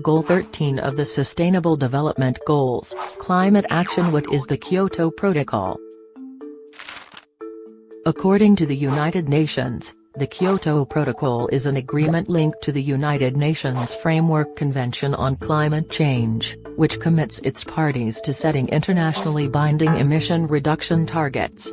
Goal 13 of the Sustainable Development Goals, Climate Action What is the Kyoto Protocol? According to the United Nations, the Kyoto Protocol is an agreement linked to the United Nations Framework Convention on Climate Change, which commits its parties to setting internationally binding emission reduction targets.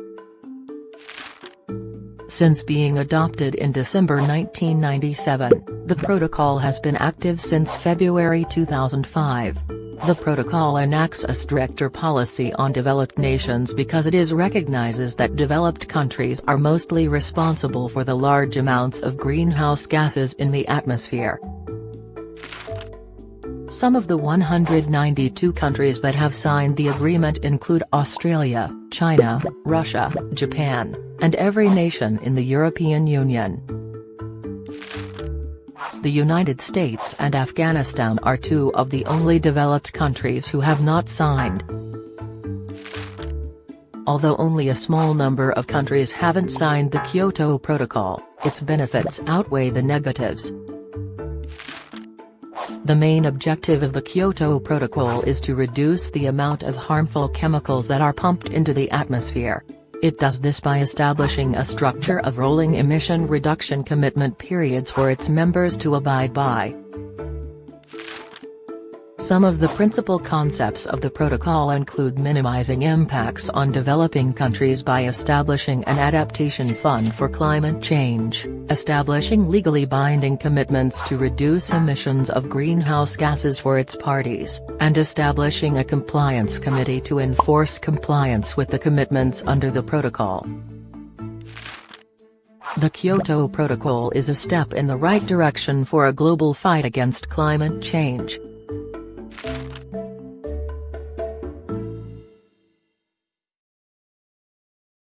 Since being adopted in December 1997, the protocol has been active since February 2005. The protocol enacts a stricter policy on developed nations because it is recognizes that developed countries are mostly responsible for the large amounts of greenhouse gases in the atmosphere. Some of the 192 countries that have signed the agreement include Australia, China, Russia, Japan, and every nation in the European Union. The United States and Afghanistan are two of the only developed countries who have not signed. Although only a small number of countries haven't signed the Kyoto Protocol, its benefits outweigh the negatives. The main objective of the Kyoto Protocol is to reduce the amount of harmful chemicals that are pumped into the atmosphere. It does this by establishing a structure of rolling emission reduction commitment periods for its members to abide by. Some of the principal concepts of the protocol include minimizing impacts on developing countries by establishing an adaptation fund for climate change, establishing legally binding commitments to reduce emissions of greenhouse gases for its parties, and establishing a compliance committee to enforce compliance with the commitments under the protocol. The Kyoto Protocol is a step in the right direction for a global fight against climate change.